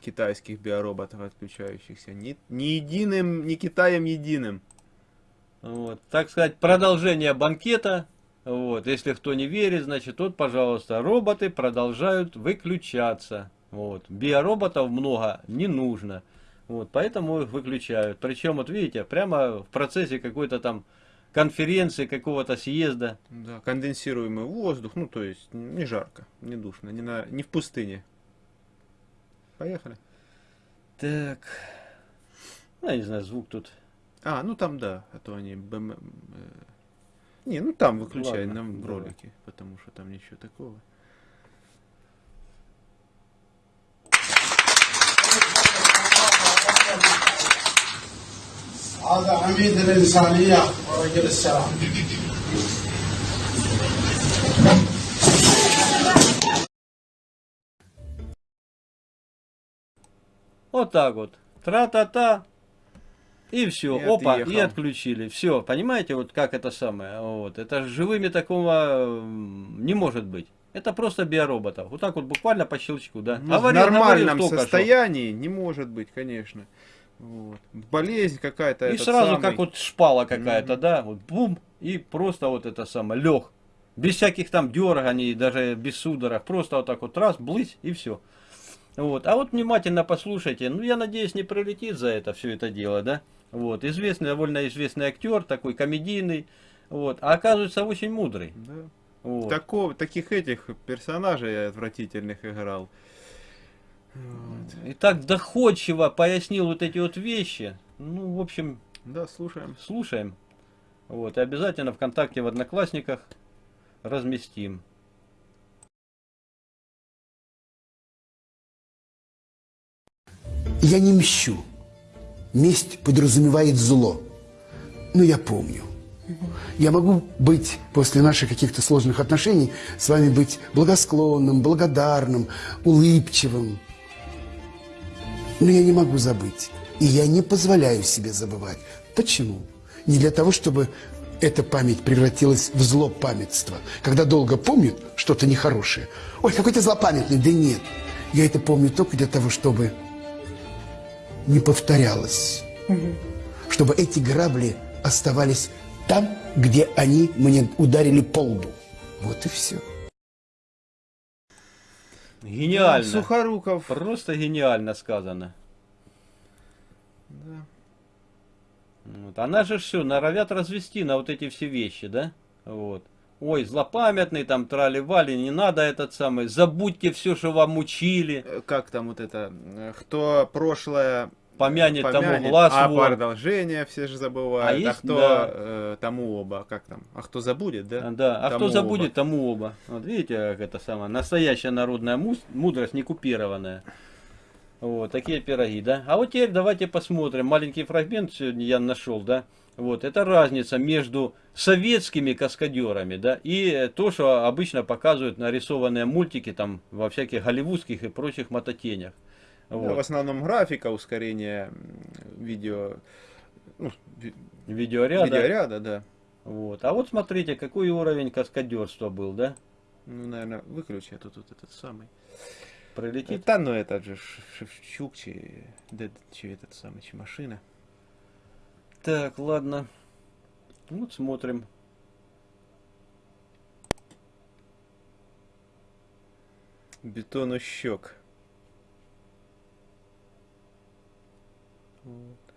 китайских биороботов отключающихся. Ни, ни единым, ни Китаем единым. Вот, так сказать, продолжение банкета. Вот, если кто не верит, значит, вот, пожалуйста, роботы продолжают выключаться. Вот, биороботов много не нужно. Вот, поэтому их выключают. Причем, вот видите, прямо в процессе какой-то там конференции, какого-то съезда. Да, конденсируемый воздух, ну то есть не жарко, не душно, не, на, не в пустыне. Поехали. Так, ну, я не знаю, звук тут. А, ну там да, а то они... БМ, э, не, ну там выключай Ладно, на давай. ролике, потому что там ничего такого. هذا عميد الإنسانية ورجل السلام Вот так вот. Тра-та-та. И все, И опа, и отъехал. отключили. Все, понимаете, вот как это самое. Вот. Это живыми такого не может быть. Это просто биороботов. Вот так вот буквально по щелчку, да. Ну, в нормальном говорил только что. состоянии не может быть, конечно. Вот. Болезнь какая-то. И сразу самый. как вот шпала какая-то, Мгм. да, вот бум, и просто вот это самое, лег. Без всяких там дерганий, даже без судорог. Просто вот так вот раз, блыть, и все. Вот. А вот внимательно послушайте. Ну, я надеюсь, не пролетит за это все это дело, да? Вот. Известный, довольно известный актер, такой комедийный. Вот. А оказывается, очень мудрый. Да. Вот. Такого, таких этих персонажей отвратительных играл. Вот. И так доходчиво пояснил вот эти вот вещи. Ну, в общем, Да, слушаем. слушаем. Вот, и обязательно ВКонтакте в Одноклассниках разместим. Я не мщу. Месть подразумевает зло. Но я помню. Я могу быть после наших каких-то сложных отношений с вами быть благосклонным, благодарным, улыбчивым. Но я не могу забыть. И я не позволяю себе забывать. Почему? Не для того, чтобы эта память превратилась в злопамятство. Когда долго помнят что-то нехорошее. Ой, какой ты злопамятный. Да нет. Я это помню только для того, чтобы не повторялось. Чтобы эти грабли оставались там, где они мне ударили по лбу. Вот и все. Гениально. Сухоруков. Просто гениально сказано. Да. Вот. Она же все норовят развести на вот эти все вещи, да? Вот. Ой, злопамятный, там трали-вали, не надо этот самый, забудьте все, что вам учили, Э, Как там вот это? э, Кто прошлое помянет, тому помянет, глаз а вон. продолжение все же забывают. А А, есть, кто да. э, тому оба, как там? А кто забудет, да? А, Да, а Тому кто забудет, оба. тому оба. Вот видите, как это самое, настоящая народная мудрость, не купированная. Вот, такие пироги, да. А вот теперь давайте посмотрим. Маленький фрагмент сегодня я нашел, да. Вот, это разница между советскими каскадерами, да, и э, то, что обычно показывают нарисованные мультики там во всяких голливудских и прочих мототенях. Да, Вот. в основном графика, ускорение видео, ну, ви- Видеоряда. видеоряда, да. Вот. А вот смотрите, какой уровень каскадерства был, да? Ну, наверное, выключи, а то тут этот самый. Пролетит. Да, ну этот же Шевчук, чи, да, чи этот самый, чи машина. Так, ладно. Вот смотрим. Бетону щек. Вот.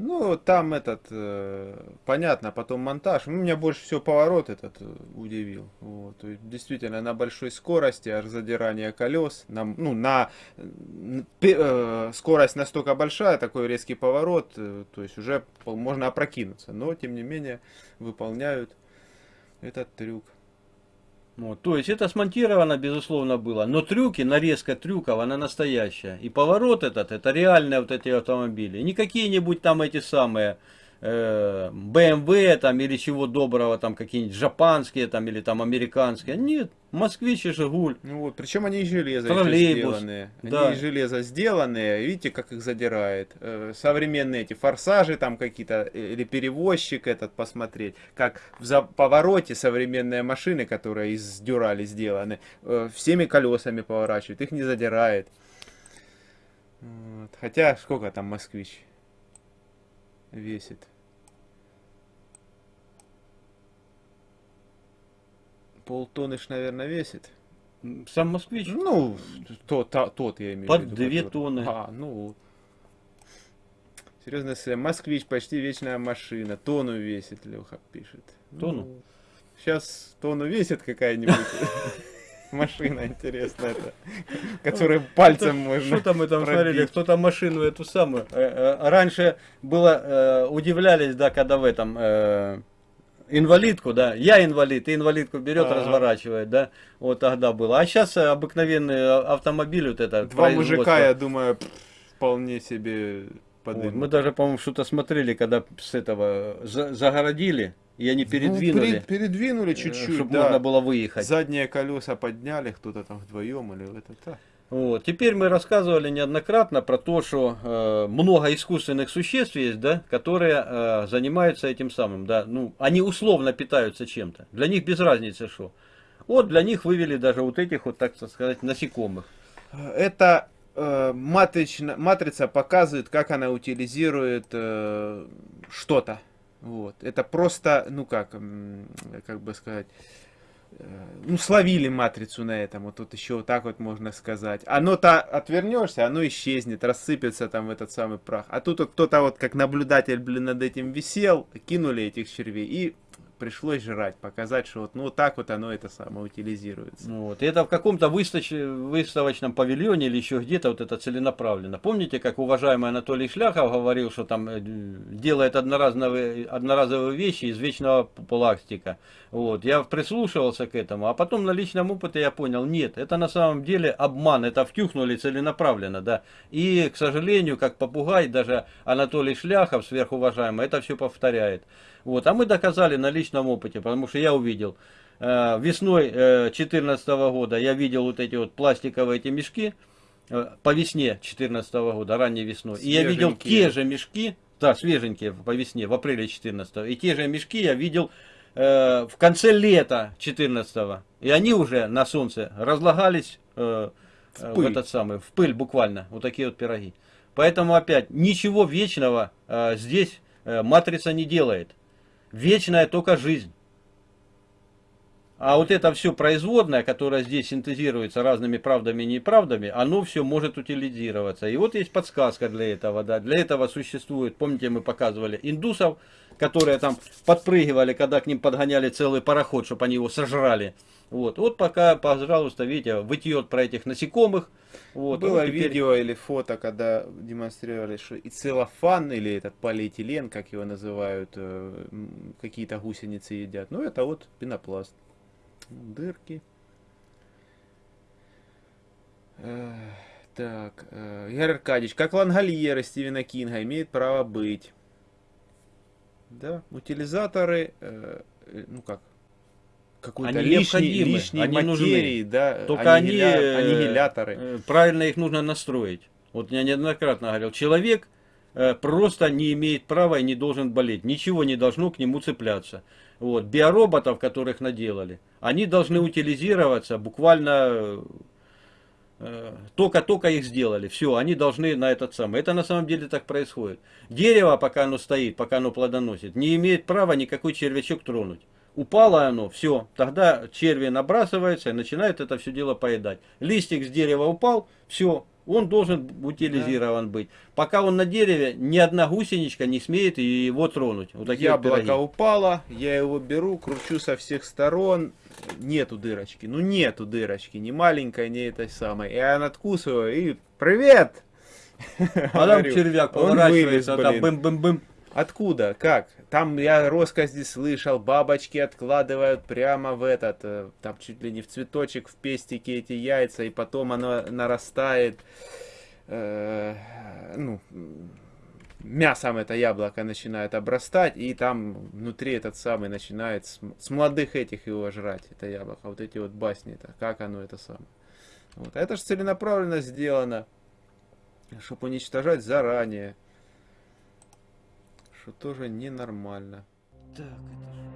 Ну, там этот, э, понятно, потом монтаж. Ну, Меня больше всего поворот этот э, удивил. Вот. Действительно, на большой скорости, аж задирание колес. На, ну, на э, скорость настолько большая, такой резкий поворот, э, то есть уже можно опрокинуться. Но, тем не менее, выполняют этот трюк. Вот, то есть это смонтировано, безусловно, было. Но трюки, нарезка трюков, она настоящая. И поворот этот, это реальные вот эти автомобили. Не какие-нибудь там эти самые э, BMW там или чего доброго, там какие-нибудь жапанские там или там американские. Нет, Москвич и Жигуль. Ну вот, причем они еще Троллейбус, сделанные. Они да. из железа сделанные, видите, как их задирает. Э, Современные эти форсажи там какие-то, э, или перевозчик этот посмотреть. Как в за- повороте современные машины, которые из дюрали сделаны, э, всеми колесами поворачивают, их не задирает. Вот. Хотя, сколько там москвич весит? Полтонны ж, наверное, весит. Сам Москвич. Ну, тот, та- тот я имею Под в виду. две который- тонны. А, ну. Серьезно, если москвич почти вечная машина. Тонну весит, Леха пишет. Тонну? сейчас тонну весит какая-нибудь машина интересная, это, которую пальцем можно Что там мы там смотрели, кто там машину эту самую. Э, э, Раньше было, э, удивлялись, да, когда в этом инвалидку, да, я инвалид, и инвалидку берет, Ага. разворачивает, да, вот тогда было. А сейчас обыкновенный автомобиль вот это. Два мужика, я думаю, вполне себе Вот, подымут. Мы даже, по-моему, что-то смотрели, когда с этого за- загородили, и они Ну, передвинули, перед- передвинули чтобы чуть-чуть, да. можно было выехать. Задние колеса подняли, кто-то там вдвоем или это так. Вот. Теперь мы рассказывали неоднократно про то, что э, много искусственных существ есть, да, которые э, занимаются этим самым, да, ну, они условно питаются чем-то. Для них без разницы что. Вот для них вывели даже вот этих вот, так сказать, насекомых. Это э, матрично- матрица показывает, как она утилизирует э, что-то. Вот. Это просто, ну как, как бы сказать, э, ну словили матрицу на этом, вот тут еще вот так вот можно сказать. Оно-то отвернешься, оно исчезнет, рассыпется там в этот самый прах. А тут вот кто-то вот как наблюдатель, блин, над этим висел, кинули этих червей и пришлось жрать, показать, что вот, ну вот так вот оно это самое утилизируется. Ну Вот. И это в каком-то выставоч- выставочном павильоне или еще где-то вот это целенаправленно. Помните, как уважаемый Анатолий Шляхов говорил, что там э, делает одноразовые, одноразовые вещи из вечного пластика. Вот. Я прислушивался к этому, а потом на личном опыте я понял, нет, это на самом деле обман, это втюхнули целенаправленно, да. И, к сожалению, как попугай, даже Анатолий Шляхов, сверхуважаемый, это все повторяет. Вот. А мы доказали на личном опыте, потому что я увидел, Э, весной 2014 года я видел вот эти вот пластиковые эти мешки, э, по весне 2014 года, ранней весной. И я видел Свеженькие. те же мешки, да, свеженькие по весне, в апреле 2014. И те же мешки я видел э, в конце лета 2014. И они уже на солнце разлагались э, э, в, пыль. этот самый, в пыль буквально, вот такие вот пироги. Поэтому опять, ничего вечного э, здесь э, матрица не делает. Вечная только жизнь. А вот это все производное, которое здесь синтезируется разными правдами и неправдами, оно все может утилизироваться. И вот есть подсказка для этого. Да. Для этого существует, помните, мы показывали индусов, которые там подпрыгивали, когда к ним подгоняли целый пароход, чтобы они его сожрали. Вот, вот пока, пожалуйста, видите, вытьет про этих насекомых. Вот, Было вот теперь- видео или фото, когда демонстрировали, что и целлофан, или этот полиэтилен, как его называют, э, какие-то гусеницы едят. Ну, это вот пенопласт. Дырки. Э, Так, э, Игорь Аркадьевич, как лангольеры Стивена Кинга имеют право быть? Да, утилизаторы, э, э, ну как, какой-то Они лишней, необходимы, лишней они нужны. материи, да, Только они, аннигиля- э, аннигиляторы. э, правильно их нужно настроить. Вот я неоднократно говорил, человек э, просто не имеет права и не должен болеть. Ничего не должно к нему цепляться. Вот. Биороботов, которых наделали, они должны утилизироваться буквально э, только-только их сделали. Все, они должны на этот самый. Это на самом деле так происходит. Дерево, пока оно стоит, пока оно плодоносит, не имеет права никакой червячок тронуть. Упало оно, все, тогда черви набрасываются и начинают это все дело поедать. Листик с дерева упал, все, он должен утилизирован быть. Пока он на дереве, ни одна гусеничка не смеет его тронуть. Вот такие Яблоко пироги. упало, я его беру, кручу со всех сторон, нету дырочки, ну нету дырочки, ни маленькой, ни этой самой. Я надкусываю и привет! А там червяк поворачивается, вылез, там бым-бым-бым. Откуда? Как? Там я росказни слышал, бабочки откладывают прямо в этот, э, там чуть ли не в цветочек, в пестике эти яйца, и потом оно нарастает. Э, ну, мясом это яблоко начинает обрастать, и там внутри этот самый начинает с, с молодых этих его жрать, это яблоко. Вот эти вот басни-то, как оно это самое. Вот. Это же целенаправленно сделано, чтобы уничтожать заранее, что тоже ненормально. Так, это же...